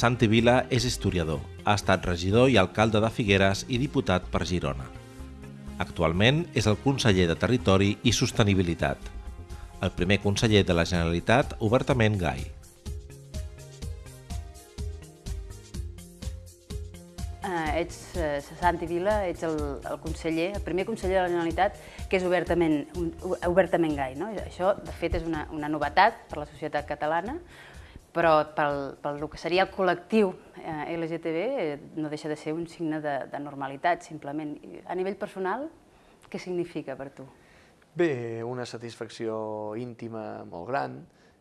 Santi Vila és historiador, ha estat regidor i alcalde de Figueres i diputat per Girona. Actualment és el conseller de Territori i Sostenibilitat, el primer conseller de la Generalitat obertament gai. Uh, ets uh, Santi Vila, ets el, el conseller, el primer conseller de la Generalitat que és obertament, obertament gai. No? Això, de fet, és una, una novetat per la societat catalana, però pel, pel que seria el col·lectiu eh, LGTB eh, no deixa de ser un signe de, de normalitat, simplement. A nivell personal, què significa per tu? Bé, una satisfacció íntima molt gran,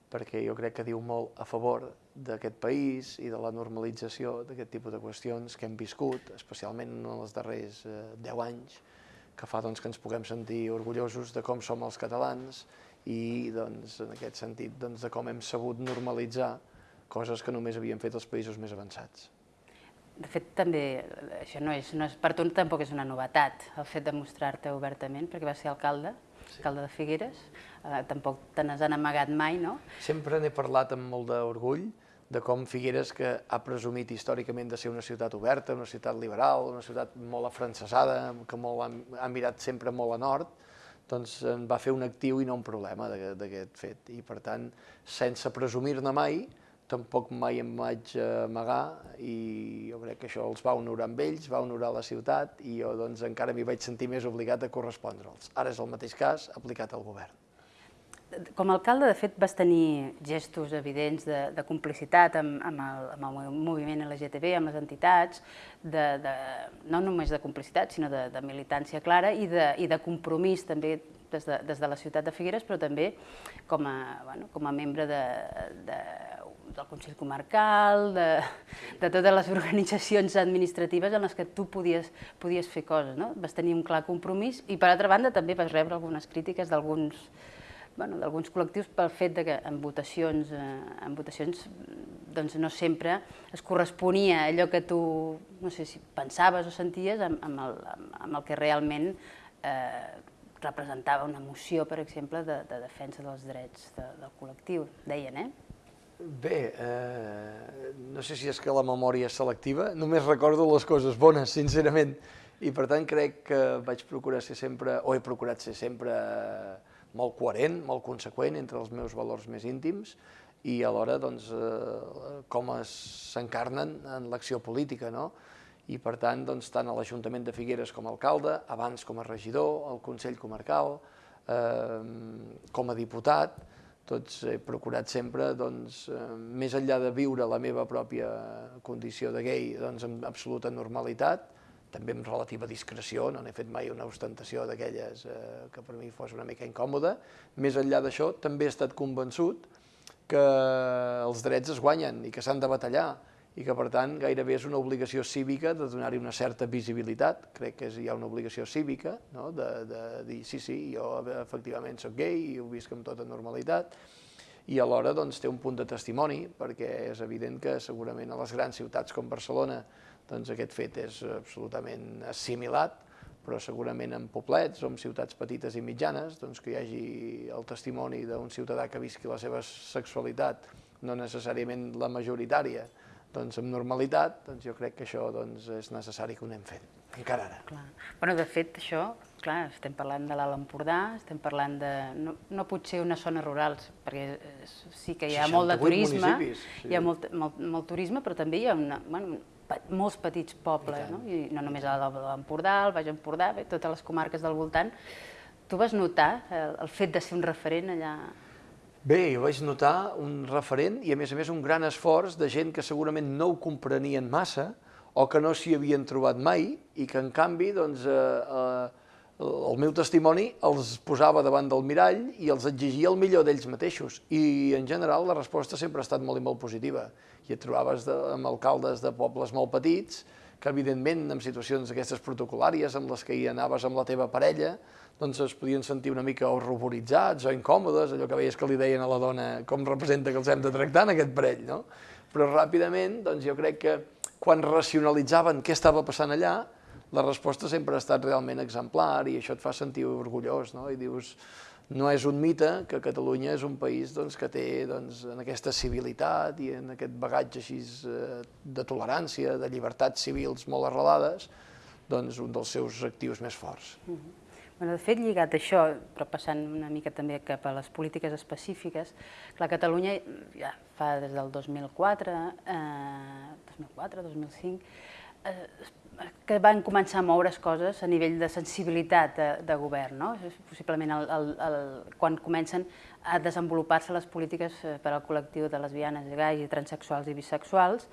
perquè jo crec que diu molt a favor d'aquest país i de la normalització d'aquest tipus de qüestions que hem viscut, especialment en els darrers eh, 10 anys, que fa doncs, que ens puguem sentir orgullosos de com som els catalans i doncs, en aquest sentit doncs, de com hem sabut normalitzar coses que només havien fet els països més avançats. De fet, també, això no és, no és, per tu tampoc és una novetat, el fet de mostrar-te obertament, perquè vas ser alcalde, sí. alcalde de Figueres, eh, tampoc te n'has amagat mai, no? Sempre n'he parlat amb molt d'orgull de com Figueres, que ha presumit històricament de ser una ciutat oberta, una ciutat liberal, una ciutat molt afrancesada, que molt ha, ha mirat sempre molt a nord, doncs en va fer un actiu i no un problema d'aquest fet. I per tant, sense presumir-ne mai, tampoc mai em vaig amagar i jo crec que això els va honorar amb ells, va honorar la ciutat i jo doncs encara m'hi vaig sentir més obligat a correspondre'ls. Ara és el mateix cas aplicat al govern. Com a alcalde, de fet, vas tenir gestos evidents de, de complicitat amb, amb, el, amb el moviment LGTB, amb les entitats, de, de, no només de complicitat, sinó de, de militància clara i de, i de compromís també des de, des de la ciutat de Figueres, però també com a, bueno, com a membre de, de, del Consell Comarcal, de, de totes les organitzacions administratives en les que tu podies, podies fer coses. No? Vas tenir un clar compromís i, per altra banda, també vas rebre algunes crítiques d'alguns bueno, d'alguns col·lectius pel fet de que en votacions, eh, en votacions doncs no sempre es corresponia allò que tu no sé si pensaves o senties amb, amb, el, amb el que realment eh, representava una moció, per exemple, de, de defensa dels drets de, del col·lectiu, deien, eh? Bé, eh, no sé si és que la memòria és selectiva, només recordo les coses bones, sincerament, i per tant crec que vaig procurar ser sempre, o he procurat ser sempre molt coherent, molt conseqüent entre els meus valors més íntims i alhora doncs, eh, com s'encarnen en l'acció política. No? I per tant, doncs, tant a l'Ajuntament de Figueres com a alcalde, abans com a regidor, al Consell Comarcal, eh, com a diputat, tots he procurat sempre, doncs, eh, més enllà de viure la meva pròpia condició de gay doncs, amb absoluta normalitat, també amb relativa discreció, no n'he fet mai una ostentació d'aquelles eh, que per mi fos una mica incòmoda. Més enllà d'això, també he estat convençut que els drets es guanyen i que s'han de batallar i que, per tant, gairebé és una obligació cívica de donar-hi una certa visibilitat. Crec que és, hi ha una obligació cívica no? de, de dir, sí, sí, jo efectivament sóc gay i ho visc amb tota normalitat, i alhora doncs, té un punt de testimoni, perquè és evident que segurament a les grans ciutats com Barcelona doncs aquest fet és absolutament assimilat, però segurament en poblets o en ciutats petites i mitjanes, doncs que hi hagi el testimoni d'un ciutadà que visqui la seva sexualitat, no necessàriament la majoritària, doncs amb normalitat, doncs jo crec que això doncs, és necessari que ho anem fent, encara ara. Clar. Bueno, de fet, això, clar, estem parlant de l'Alt Empordà, estem parlant de, no, no potser unes zones rurals, perquè sí que hi ha molt de turisme, sí. hi ha molt, molt, molt turisme, però també hi ha una, bueno, molts petits pobles, I no? I no només a l'Empordà, al Baix Empordà, bé, totes les comarques del voltant. Tu vas notar el, el fet de ser un referent allà? Bé, jo vaig notar un referent i a més a més un gran esforç de gent que segurament no ho comprenien massa o que no s'hi havien trobat mai i que en canvi doncs, eh, eh, el meu testimoni els posava davant del mirall i els exigia el millor d'ells mateixos. I en general la resposta sempre ha estat molt i molt positiva. I et trobaves de, amb alcaldes de pobles molt petits que evidentment en situacions d'aquestes protocolàries amb les que hi anaves amb la teva parella doncs es podien sentir una mica horroritzats o incòmodes, allò que veies que li deien a la dona com representa que els hem de tractar en aquest parell, no? Però ràpidament, doncs jo crec que quan racionalitzaven què estava passant allà, la resposta sempre ha estat realment exemplar i això et fa sentir orgullós, no? I dius, no és un mite que Catalunya és un país doncs, que té doncs, en aquesta civilitat i en aquest bagatge així eh, de tolerància, de llibertats civils molt arrelades, doncs, un dels seus actius més forts. Mm -hmm. Bueno, de fet, lligat a això, però passant una mica també cap a les polítiques específiques, la Catalunya ja fa des del 2004, eh, 2004, 2005, eh, que van començar a moure's coses a nivell de sensibilitat de, de govern, no? possiblement el, el, el, quan comencen a desenvolupar-se les polítiques eh, per al col·lectiu de lesbianes, gais, transexuals i bisexuals,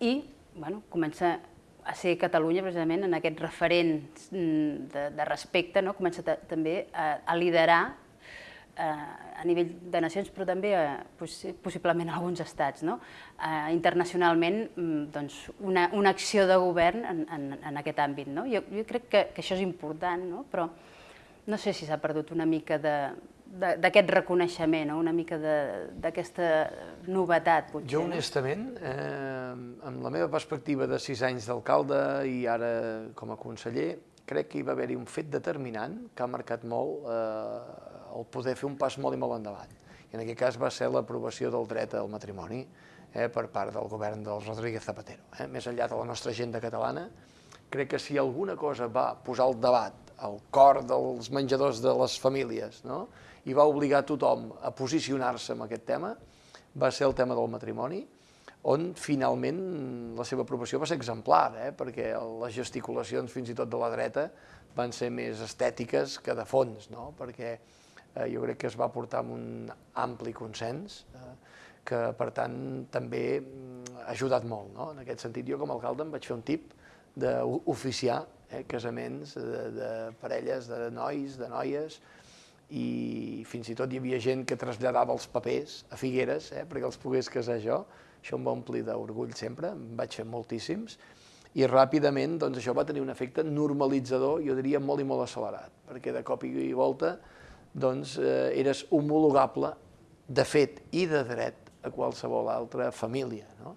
i bueno, comença a ser Catalunya precisament en aquest referent mm, de, de respecte, no? comença també a, a liderar eh, a nivell de nacions, però també eh, possiblement alguns estats. No? Eh, internacionalment, mm, doncs, una, una acció de govern en, en, en aquest àmbit. No? Jo, jo crec que, que això és important, no? però no sé si s'ha perdut una mica de, d'aquest reconeixement, una mica d'aquesta novetat, potser. Jo, honestament, eh, amb la meva perspectiva de sis anys d'alcalde i ara com a conseller, crec que hi va haver-hi un fet determinant que ha marcat molt eh, el poder fer un pas molt i molt endavant. I en aquest cas va ser l'aprovació del dret al matrimoni eh, per part del govern del Rodríguez Zapatero. Eh? Més enllà de la nostra agenda catalana, crec que si alguna cosa va posar al debat al cor dels menjadors de les famílies, no? i va obligar tothom a posicionar-se en aquest tema, va ser el tema del matrimoni, on finalment la seva aprovació va ser exemplar, eh? perquè les gesticulacions fins i tot de la dreta van ser més estètiques que de fons, no? perquè eh, jo crec que es va portar amb un ampli consens, eh, que per tant també mm, ha ajudat molt. No? En aquest sentit, jo com a alcalde em vaig fer un tip d'oficiar eh, casaments de, de parelles, de nois, de noies, i fins i tot hi havia gent que traslladava els papers a Figueres eh, perquè els pogués casar jo. Això em va omplir d'orgull sempre, em vaig fer moltíssims, i ràpidament doncs, això va tenir un efecte normalitzador, jo diria molt i molt accelerat, perquè de cop i volta doncs, eh, eres homologable de fet i de dret a qualsevol altra família. No?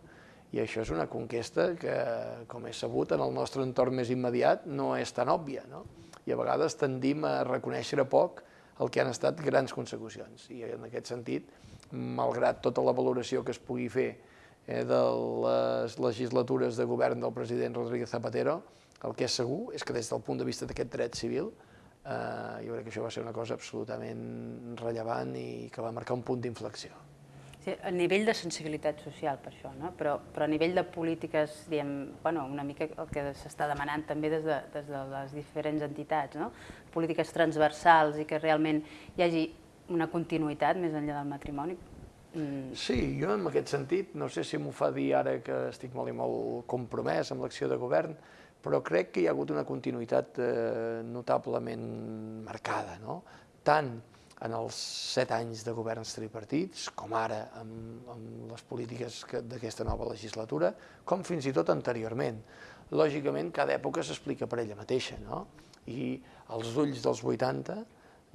I això és una conquesta que, com he sabut, en el nostre entorn més immediat no és tan òbvia. No? I a vegades tendim a reconèixer a poc el que han estat grans consecucions. I en aquest sentit, malgrat tota la valoració que es pugui fer eh, de les legislatures de govern del president Rodríguez Zapatero, el que és segur és que des del punt de vista d'aquest dret civil, eh, jo crec que això va ser una cosa absolutament rellevant i que va marcar un punt d'inflexió. Sí, a nivell de sensibilitat social, per això, no? però, però a nivell de polítiques, diem, bueno, una mica el que s'està demanant també des de, des de les diferents entitats, no? polítiques transversals i que realment hi hagi una continuïtat més enllà del matrimoni. Mm. Sí, jo en aquest sentit, no sé si m'ho fa dir ara que estic molt i molt compromès amb l'acció de govern, però crec que hi ha hagut una continuïtat eh, notablement marcada, no? tant en els set anys de governs tripartits, com ara amb, amb les polítiques d'aquesta nova legislatura, com fins i tot anteriorment. Lògicament, cada època s'explica per ella mateixa, no? i als ulls dels 80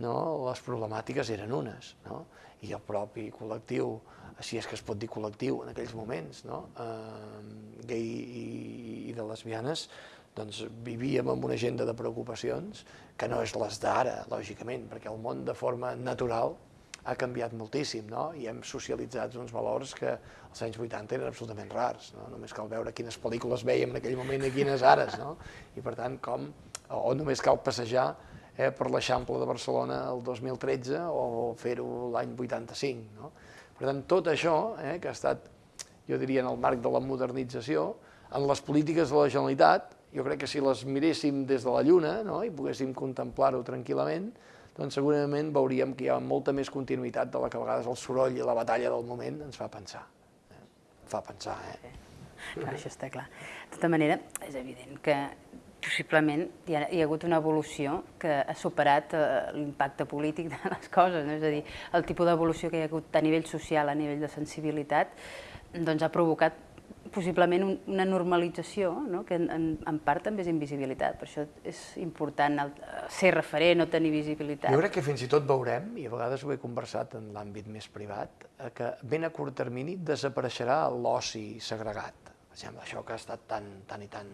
no, les problemàtiques eren unes, no? i el propi col·lectiu, així és que es pot dir col·lectiu en aquells moments, no? eh, gay i, i de lesbianes, doncs vivíem amb una agenda de preocupacions que no és les d'ara, lògicament, perquè el món de forma natural ha canviat moltíssim, no? i hem socialitzat uns valors que als anys 80 eren absolutament rars, no? només cal veure quines pel·lícules veiem en aquell moment i quines ares, no? i per tant, com, o només cal passejar eh, per l'Eixample de Barcelona el 2013 o fer-ho l'any 85. No? Per tant, tot això, eh, que ha estat, jo diria, en el marc de la modernització, en les polítiques de la Generalitat, jo crec que si les miréssim des de la Lluna no? i poguéssim contemplar-ho tranquil·lament, doncs segurament veuríem que hi ha molta més continuïtat de la que a vegades el soroll i la batalla del moment ens fa pensar. Eh? Fa pensar, eh? Clar, això està clar. De tota manera, és evident que possiblement hi ha, hi ha hagut una evolució que ha superat eh, l'impacte polític de les coses, no? és a dir, el tipus d'evolució que hi ha hagut a nivell social, a nivell de sensibilitat, doncs ha provocat possiblement un, una normalització, no? que en, en part també és invisibilitat, per això és important el, ser referent o tenir visibilitat. Jo crec que fins i tot veurem, i a vegades ho he conversat en l'àmbit més privat, eh, que ben a curt termini desapareixerà l'oci segregat. Per exemple, això que ha estat tan, tan i tan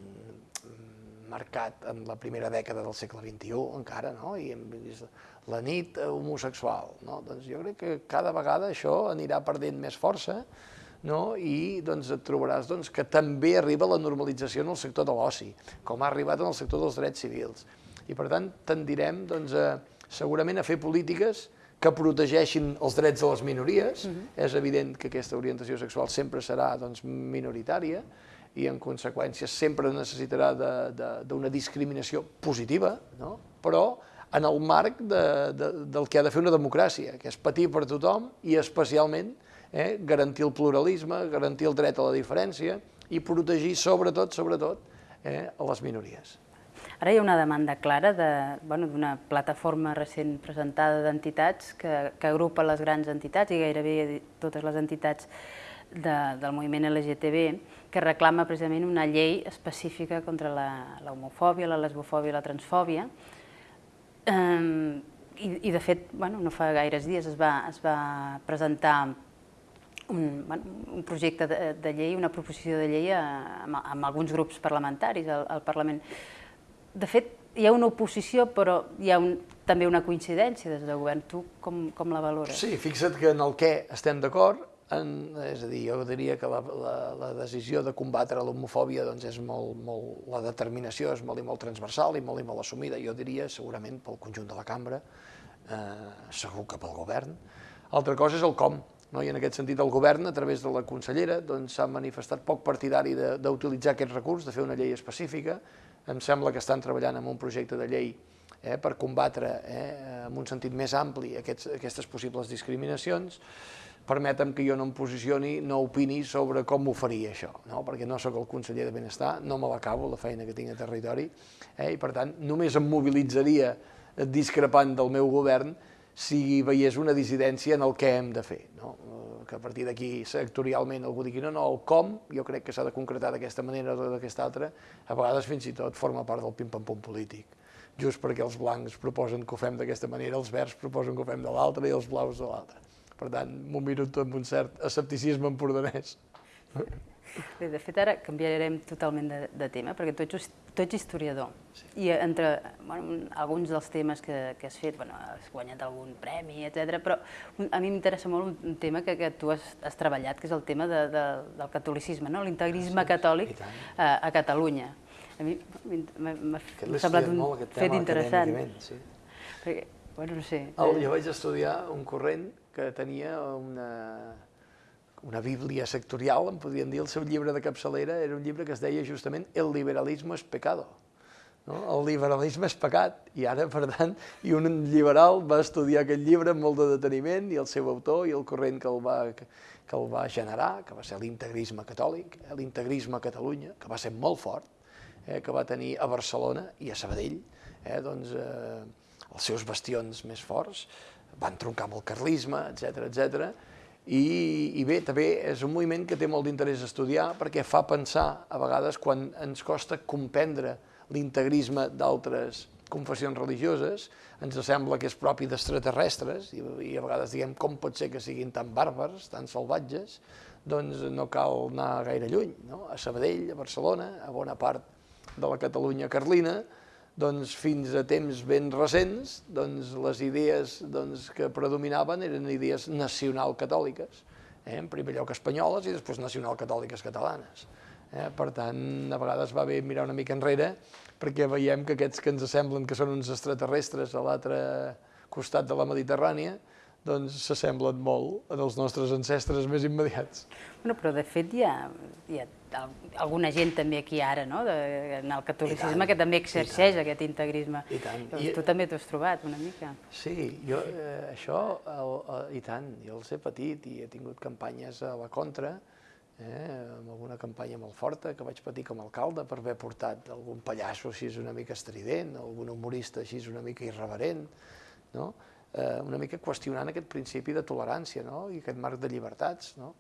marcat en la primera dècada del segle XXI encara, no? i hem vist la nit homosexual. No? Doncs jo crec que cada vegada això anirà perdent més força no? i doncs, et trobaràs doncs, que també arriba la normalització en el sector de l'oci, com ha arribat en el sector dels drets civils. I per tant tendirem doncs, a, segurament a fer polítiques que protegeixin els drets de les minories. Uh -huh. És evident que aquesta orientació sexual sempre serà doncs, minoritària i en conseqüència sempre necessitarà d'una discriminació positiva, no? però en el marc de, de, del que ha de fer una democràcia, que és patir per tothom i especialment eh, garantir el pluralisme, garantir el dret a la diferència i protegir sobretot, sobretot, eh, a les minories. Ara hi ha una demanda clara d'una de, bueno, plataforma recent presentada d'entitats que, que agrupa les grans entitats i gairebé totes les entitats de, del moviment LGTB que reclama precisament una llei específica contra l'homofòbia, la, la lesbofòbia i la transfòbia. Um, i, I de fet, bueno, no fa gaires dies es va, es va presentar un, un projecte de, de llei, una proposició de llei amb, amb alguns grups parlamentaris al, al Parlament. De fet, hi ha una oposició, però hi ha un, també una coincidència des del govern. Tu com, com la valores? Sí, fixa't que en el què estem d'acord, és a dir, jo diria que la, la, la decisió de combatre l'homofòbia doncs és molt, molt, la determinació és molt i molt transversal i molt i molt assumida, jo diria segurament pel conjunt de la cambra, eh, segur que pel govern. Altra cosa és el com, no? i en aquest sentit el govern, a través de la consellera, s'ha doncs, manifestat poc partidari d'utilitzar aquest recurs, de fer una llei específica, em sembla que estan treballant en un projecte de llei eh, per combatre eh, en un sentit més ampli aquests, aquestes possibles discriminacions, permetem que jo no em posicioni, no opini sobre com ho faria això, no? perquè no sóc el conseller de Benestar, no me l'acabo, la feina que tinc a territori, eh? i per tant només em mobilitzaria discrepant del meu govern si veiés una dissidència en el que hem de fer. No? Que a partir d'aquí sectorialment algú digui no, no, el com jo crec que s'ha de concretar d'aquesta manera o d'aquesta altra, a vegades fins i tot forma part del pim-pam-pum polític just perquè els blancs proposen que ho fem d'aquesta manera, els verds proposen que ho fem de l'altra i els blaus de l'altra. Per tant, m'ho miro tot amb un cert escepticisme empordanès. Bé, de fet, ara canviarem totalment de, de tema, perquè tu ets, tu ets historiador. Sí. I entre bueno, alguns dels temes que, que has fet, bueno, has guanyat algun premi, etc. però a mi m'interessa molt un, tema que, que tu has, has treballat, que és el tema de, de, del catolicisme, no? l'integrisme sí, catòlic a, a Catalunya. A mi m'ha semblat un fet interessant. Sí. Perquè, bueno, no sé. El, jo vaig estudiar un corrent que tenia una, una bíblia sectorial, en podríem dir, el seu llibre de capçalera era un llibre que es deia justament El liberalisme es pecado. No? El liberalisme és pecat, i ara, per tant, i un liberal va estudiar aquest llibre amb molt de deteniment, i el seu autor i el corrent que el va, que, que el va generar, que va ser l'integrisme catòlic, eh, l'integrisme a Catalunya, que va ser molt fort, eh, que va tenir a Barcelona i a Sabadell, eh, doncs, eh, els seus bastions més forts, van troncar amb el carlisme, etc etc. I, I bé, també és un moviment que té molt d'interès estudiar perquè fa pensar, a vegades, quan ens costa comprendre l'integrisme d'altres confessions religioses, ens sembla que és propi d'extraterrestres, i, i a vegades diguem com pot ser que siguin tan bàrbars, tan salvatges, doncs no cal anar gaire lluny. No? A Sabadell, a Barcelona, a bona part de la Catalunya carlina, doncs fins a temps ben recents, doncs les idees doncs, que predominaven eren idees nacional-catòliques, eh? en primer lloc espanyoles i després nacional-catòliques catalanes. Eh? Per tant, a vegades va bé mirar una mica enrere perquè veiem que aquests que ens semblen que són uns extraterrestres a l'altre costat de la Mediterrània, doncs s'assemblen molt els nostres ancestres més immediats. Bueno, però de fet hi ha alguna gent també aquí ara, no? de, en el catolicisme, que també exerceix aquest integrisme. I tant. Llavors, I, tu també t'ho has trobat una mica. Sí, jo eh, això, el, el, i tant, jo els he patit i he tingut campanyes a la contra, eh, amb alguna campanya molt forta que vaig patir com a alcalde per haver portat algun pallasso així una mica estrident, algun humorista així una mica irreverent, no? eh, una mica qüestionant aquest principi de tolerància no? i aquest marc de llibertats. No?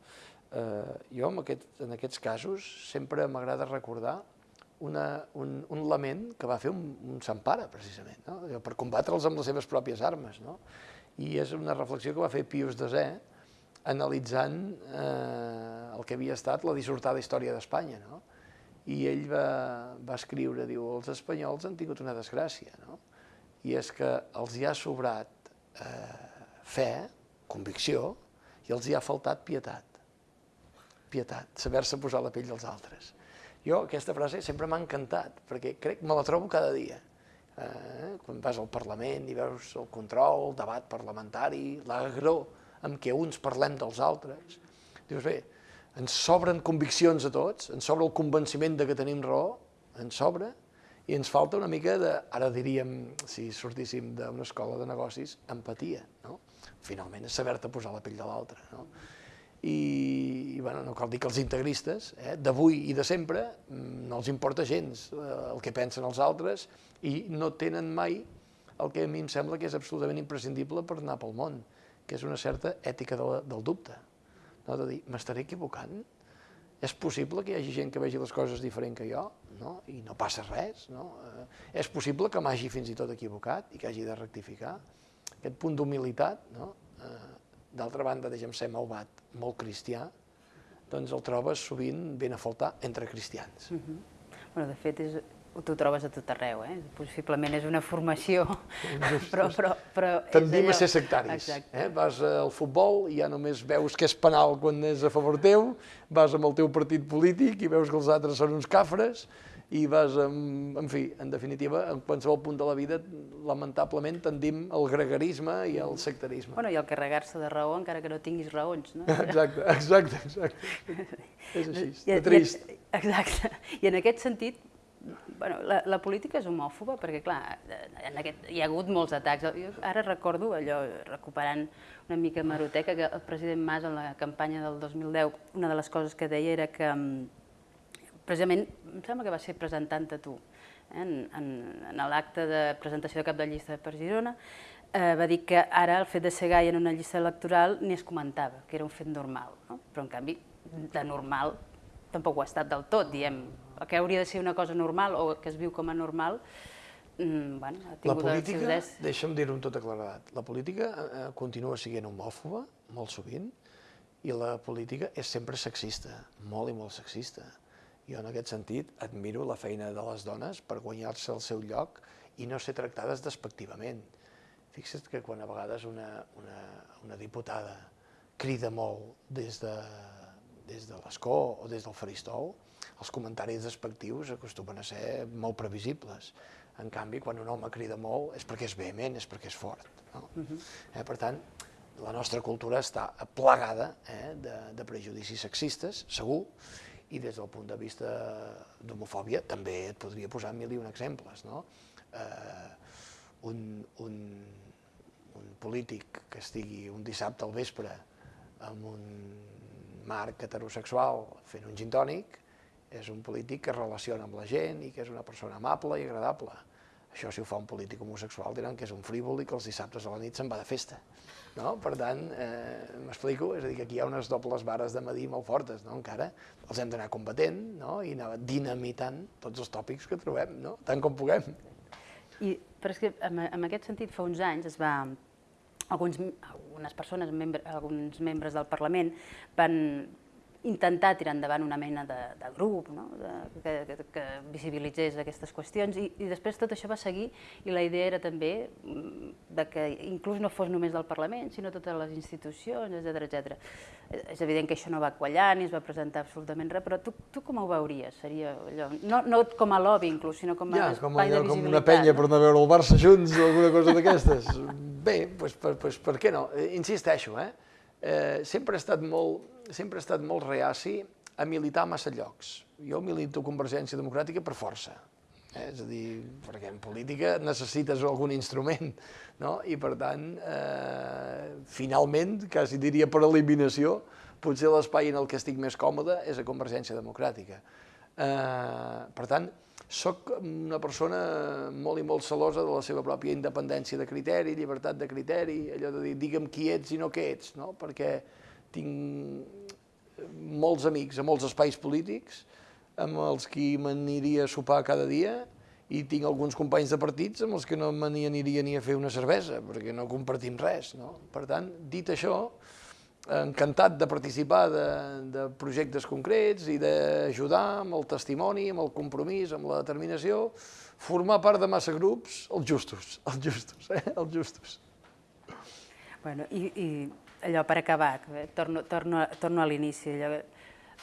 Eh, jo en, aquest, en aquests casos sempre m'agrada recordar una, un, un lament que va fer un, un Sant Pare, precisament, no? per combatre'ls amb les seves pròpies armes. No? I és una reflexió que va fer Pius Desè, analitzant eh, el que havia estat la dissortada història d'Espanya. No? i ell va, va escriure, diu, els espanyols han tingut una desgràcia, no? i és que els hi ha sobrat eh, fe, convicció, i els hi ha faltat pietat. Pietat, saber-se posar la pell dels altres. Jo aquesta frase sempre m'ha encantat, perquè crec me la trobo cada dia. Eh, quan vas al Parlament i veus el control, el debat parlamentari, l'agró amb què uns parlem dels altres, dius, bé, ens sobren conviccions a tots, ens sobra el convenciment de que tenim raó, ens sobra, i ens falta una mica de, ara diríem, si sortíssim d'una escola de negocis, empatia, no? Finalment és saber-te posar la pell de l'altre, no? I bueno, no cal dir que els integristes, eh, d'avui i de sempre, mm, no els importa gens eh, el que pensen els altres i no tenen mai el que a mi em sembla que és absolutament imprescindible per anar pel món, que és una certa ètica de, del dubte no? de dir, m'estaré equivocant? És possible que hi hagi gent que vegi les coses diferent que jo no? i no passa res? No? Eh, és possible que m'hagi fins i tot equivocat i que hagi de rectificar? Aquest punt d'humilitat, no? eh, d'altra banda, deixa'm ser malvat, molt cristià, doncs el trobes sovint ben a faltar entre cristians. Uh -huh. bueno, de fet, és, t'ho trobes a tot arreu, eh? Possiblement és una formació, però... però, però Tendim a ser sectaris. Eh? Vas al futbol i ja només veus que és penal quan és a favor teu, vas amb el teu partit polític i veus que els altres són uns cafres, i vas, en, en fi, en definitiva, en qualsevol punt de la vida, lamentablement, tendim al gregarisme i al sectarisme. Bueno, i al carregar-se de raó encara que no tinguis raons, no? Exacte, exacte, exacte. és així, I, trist. I, exacte. I en aquest sentit, bueno, la, la política és homòfoba perquè, clar, en aquest, hi ha hagut molts atacs. Jo ara recordo allò, recuperant una mica maroteca, que el president Mas en la campanya del 2010, una de les coses que deia era que, mm, precisament, em sembla que va ser presentant-te tu, eh, en, en, en l'acte de presentació de cap de llista per Girona, eh, va dir que ara el fet de ser gai en una llista electoral ni es comentava, que era un fet normal, no? però en canvi, de normal tampoc ho ha estat del tot, diem, el que hauria de ser una cosa normal o que es viu com a normal, mm, bueno, ha tingut la política, deixa'm dir-ho amb tota claredat, la política eh, continua sent homòfoba, molt sovint, i la política és sempre sexista, molt i molt sexista. Jo en aquest sentit admiro la feina de les dones per guanyar-se el seu lloc i no ser tractades despectivament. Fixa't que quan a vegades una, una, una diputada crida molt des de, des de l'escó o des del faristol, els comentaris despectius acostumen a ser molt previsibles. En canvi, quan un home crida molt és perquè és vehement, és perquè és fort. No? Uh -huh. eh, per tant, la nostra cultura està plagada eh, de, de prejudicis sexistes, segur, i des del punt de vista d'homofòbia també et podria posar mil i un exemples. No? Eh, un, un, un polític que estigui un dissabte al vespre amb un marc heterosexual fent un gintònic, és un polític que es relaciona amb la gent i que és una persona amable i agradable. Això, si ho fa un polític homosexual, diran que és un frívol i que els dissabtes a la nit se'n va de festa. No? Per tant, eh, m'explico, és a dir, que aquí hi ha unes dobles vares de medir molt fortes, no? encara. Els hem d'anar combatent no? i anar dinamitant tots els tòpics que trobem, no? tant com puguem. I, però és que en, en aquest sentit, fa uns anys es va, alguns, algunes persones, membre, alguns membres del Parlament, van intentar tirar endavant una mena de, de grup no? de, que, que, que visibilitzés aquestes qüestions i, i després tot això va seguir i la idea era també mm, de que inclús no fos només del Parlament, sinó totes les institucions, etc etc. És evident que això no va quallar ni es va presentar absolutament res, però tu, tu com ho veuries? Seria allò, no, no com a lobby inclús, sinó com a ja, com, espai allò, de visibilitat. Com una penya no? per anar a veure el Barça junts o alguna cosa d'aquestes. Bé, doncs, per, doncs, per què no? Eh, insisteixo, eh? Eh sempre he estat molt, sempre he estat molt reaci a militar massa llocs. Jo milito Convergència Democràtica per força. Eh? És a dir, perquè en política necessites algun instrument, no? I per tant, eh, finalment, quasi diria per eliminació, potser l'espai en el que estic més còmode és a Convergència Democràtica. Eh, per tant, sóc una persona molt i molt celosa de la seva pròpia independència de criteri, llibertat de criteri, allò de dir digue'm qui ets i no què ets, no? perquè tinc molts amics a molts espais polítics amb els qui m'aniria a sopar cada dia i tinc alguns companys de partits amb els que no me n'hi aniria ni a fer una cervesa, perquè no compartim res. No? Per tant, dit això, encantat de participar de, de projectes concrets i d'ajudar amb el testimoni, amb el compromís, amb la determinació, formar part de massa grups, els justos, els justos, eh? els justos. Bueno, i, i allò per acabar, eh, torno, torno, torno a l'inici,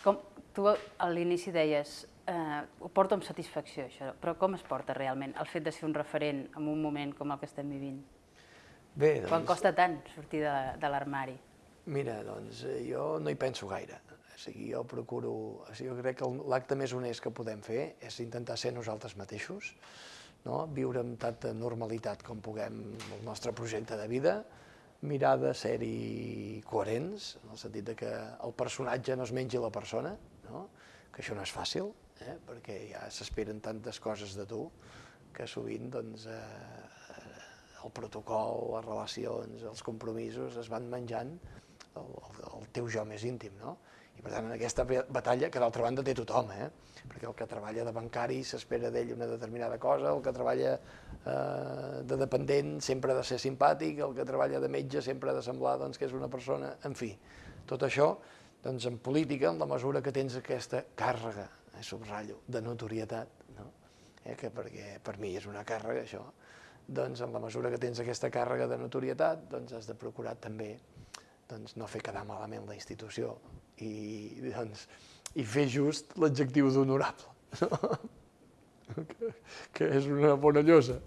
com tu a l'inici deies, eh, ho porto amb satisfacció això, però com es porta realment el fet de ser un referent en un moment com el que estem vivint? Bé, doncs... Quan costa tant sortir de, de l'armari? Mira, doncs eh, jo no hi penso gaire. O sigui, jo procuro... O sigui, jo crec que l'acte més honest que podem fer és intentar ser nosaltres mateixos, no? viure amb tanta normalitat com puguem el nostre projecte de vida, mirar de ser-hi coherents, en el sentit de que el personatge no es mengi la persona, no? que això no és fàcil, eh? perquè ja s'esperen tantes coses de tu que sovint doncs, eh, el protocol, les relacions, els compromisos es van menjant el, el teu jo més íntim. No? I per tant, en aquesta batalla, que d'altra banda té tothom, eh? perquè el que treballa de bancari s'espera d'ell una determinada cosa, el que treballa eh, de dependent sempre ha de ser simpàtic, el que treballa de metge sempre ha de semblar doncs, que és una persona, en fi, tot això doncs en política, en la mesura que tens aquesta càrrega, eh, subratllo, de notorietat, no? eh, que perquè per mi és una càrrega això, doncs en la mesura que tens aquesta càrrega de notorietat, doncs has de procurar també doncs, no fer quedar malament la institució i, doncs, i fer just l'adjectiu d'honorable, no? que, que és una bona llosa.